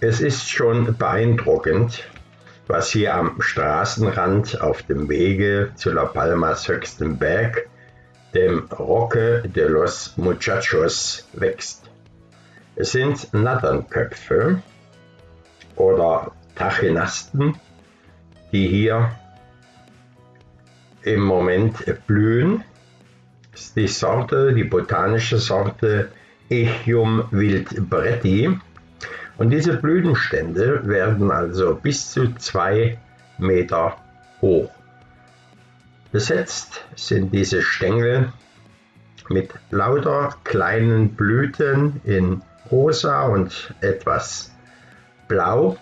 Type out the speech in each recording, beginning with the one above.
Es ist schon beeindruckend, was hier am Straßenrand auf dem Wege zu La Palmas höchstem Berg, dem Roque de los Muchachos, wächst. Es sind Natternköpfe oder Tachinasten, die hier im Moment blühen. Das ist die Sorte, die botanische Sorte Echium wildbretti. Und diese Blütenstände werden also bis zu zwei Meter hoch. Besetzt sind diese Stängel mit lauter kleinen Blüten in rosa und etwas blau.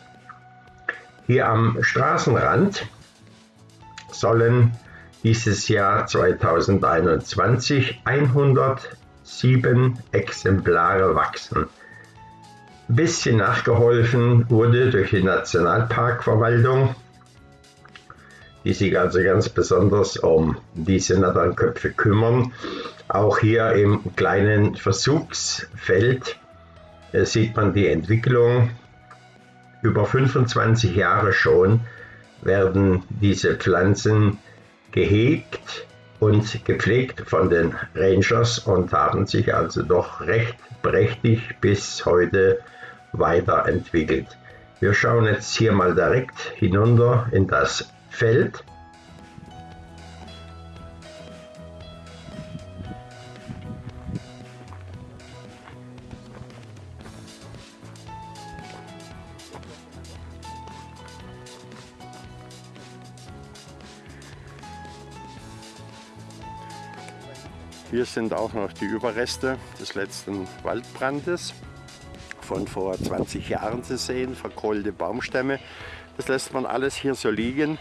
Hier am Straßenrand sollen dieses Jahr 2021 107 Exemplare wachsen. Bisschen nachgeholfen wurde durch die Nationalparkverwaltung, die sich also ganz besonders um diese Natternköpfe kümmern. Auch hier im kleinen Versuchsfeld äh, sieht man die Entwicklung. Über 25 Jahre schon werden diese Pflanzen gehegt und gepflegt von den Rangers und haben sich also doch recht prächtig bis heute weiterentwickelt. Wir schauen jetzt hier mal direkt hinunter in das Feld Hier sind auch noch die Überreste des letzten Waldbrandes von vor 20 Jahren zu sehen, verkohlte Baumstämme. Das lässt man alles hier so liegen,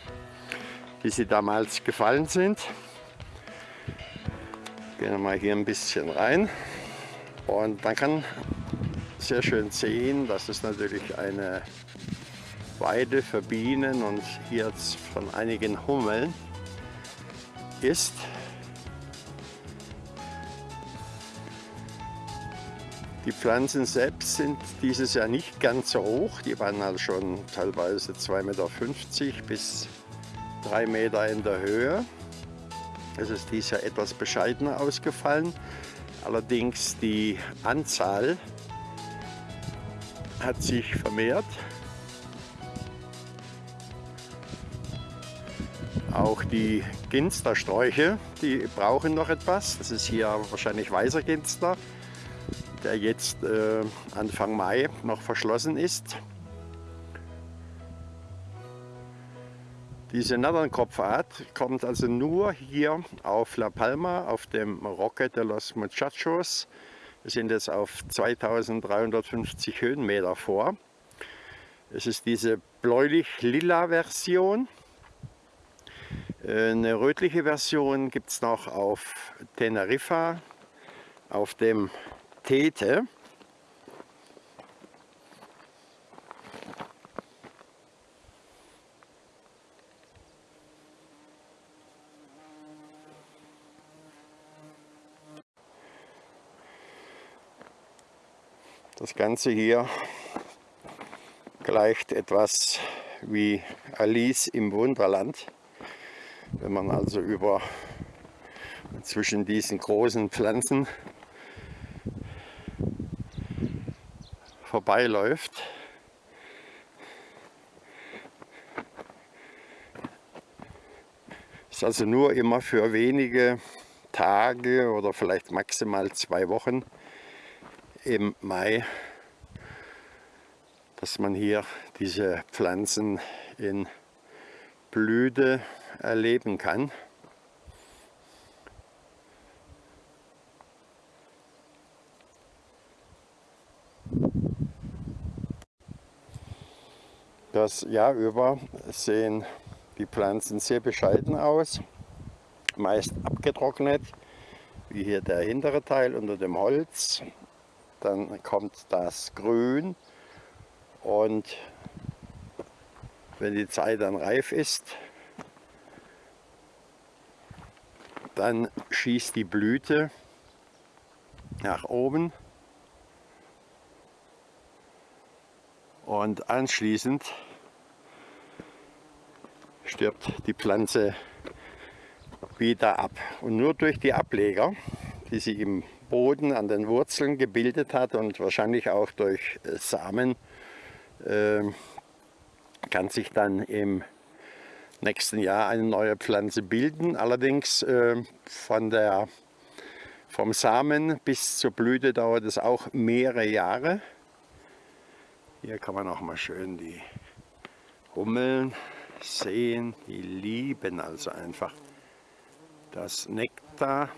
wie sie damals gefallen sind. Gehen wir mal hier ein bisschen rein und man kann sehr schön sehen, dass es natürlich eine Weide für Bienen und hier von einigen Hummeln ist. Die Pflanzen selbst sind dieses Jahr nicht ganz so hoch. Die waren halt schon teilweise 2,50 Meter bis 3 Meter in der Höhe. Es ist dieses Jahr etwas bescheidener ausgefallen. Allerdings die Anzahl hat sich vermehrt. Auch die Ginstersträuche, die brauchen noch etwas. Das ist hier wahrscheinlich weißer Ginster der jetzt äh, Anfang Mai noch verschlossen ist. Diese Natternkopfart kommt also nur hier auf La Palma, auf dem Roque de los Muchachos. Wir sind jetzt auf 2350 Höhenmeter vor. Es ist diese bläulich-lila Version. Äh, eine rötliche Version gibt es noch auf Teneriffa, auf dem Tete. Das Ganze hier gleicht etwas wie Alice im Wunderland. Wenn man also über zwischen diesen großen Pflanzen vorbeiläuft. Ist also nur immer für wenige Tage oder vielleicht maximal zwei Wochen im Mai, dass man hier diese Pflanzen in Blüte erleben kann. Das Jahr über sehen die Pflanzen sehr bescheiden aus, meist abgetrocknet, wie hier der hintere Teil unter dem Holz. Dann kommt das Grün und wenn die Zeit dann reif ist, dann schießt die Blüte nach oben Und anschließend stirbt die Pflanze wieder ab. Und nur durch die Ableger, die sich im Boden an den Wurzeln gebildet hat und wahrscheinlich auch durch Samen, äh, kann sich dann im nächsten Jahr eine neue Pflanze bilden. Allerdings äh, von der, vom Samen bis zur Blüte dauert es auch mehrere Jahre. Hier kann man auch mal schön die Hummeln sehen. Die lieben also einfach das Nektar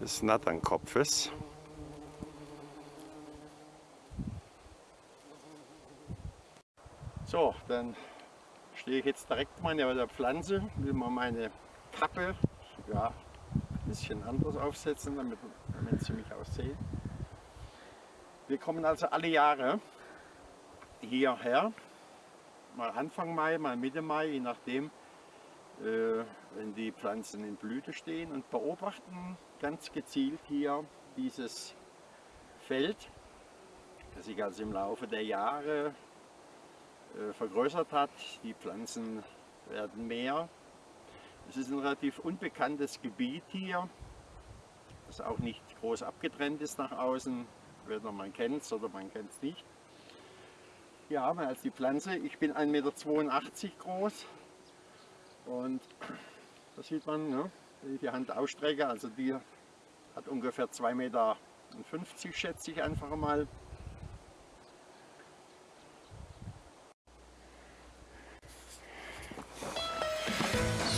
des Natternkopfes. So, dann stehe ich jetzt direkt mal neben der Pflanze, will mal meine Kappe ja, ein bisschen anders aufsetzen, damit, damit Sie mich auch sehen. Wir kommen also alle Jahre hierher, mal Anfang Mai, mal Mitte Mai, je nachdem, äh, wenn die Pflanzen in Blüte stehen und beobachten ganz gezielt hier dieses Feld, das sich also im Laufe der Jahre äh, vergrößert hat. Die Pflanzen werden mehr. Es ist ein relativ unbekanntes Gebiet hier, das auch nicht groß abgetrennt ist nach außen. Entweder man kennt es oder man kennt es nicht. Hier haben wir die Pflanze. Ich bin 1,82 Meter groß und das sieht man, ne, wenn ich die Hand ausstrecke. Also die hat ungefähr 2,50 Meter, schätze ich einfach mal.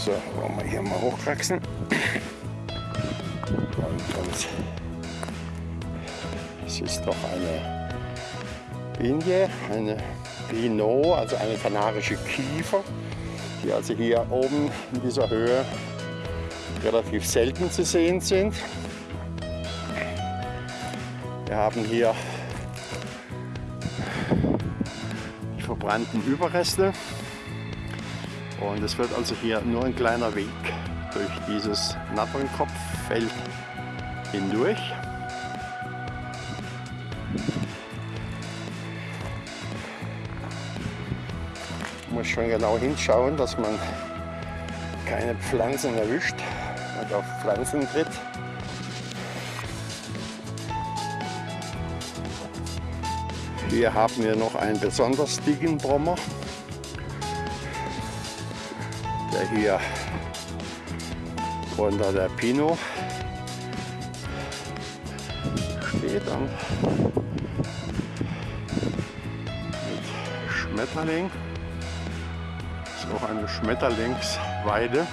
So, wollen wir hier mal hochwachsen. Und, und es ist doch eine Binie, eine Pinot, also eine kanarische Kiefer, die also hier oben in dieser Höhe relativ selten zu sehen sind. Wir haben hier die verbrannten Überreste und es wird also hier nur ein kleiner Weg durch dieses Natternkopffeld hindurch. Muss schon genau hinschauen, dass man keine Pflanzen erwischt und auf Pflanzen tritt. Hier haben wir noch einen besonders dicken Brommer. der hier unter der Pino steht und mit Schmetterling. Auch eine Schmetterlingsweide.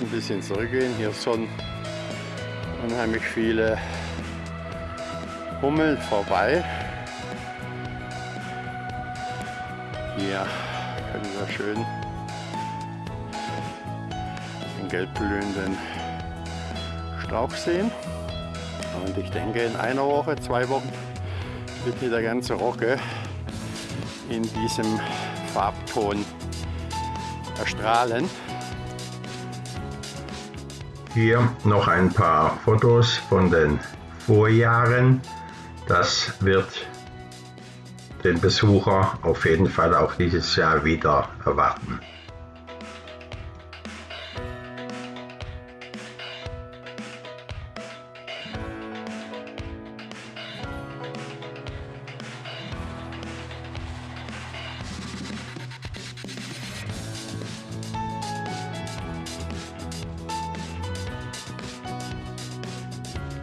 ein bisschen zurückgehen. Hier sind unheimlich viele Hummeln vorbei. Hier können wir schön den gelb blühenden Strauch sehen. Und ich denke, in einer Woche, zwei Wochen wird hier der ganze Rocke in diesem Farbton erstrahlen. Hier noch ein paar Fotos von den Vorjahren. Das wird den Besucher auf jeden Fall auch dieses Jahr wieder erwarten.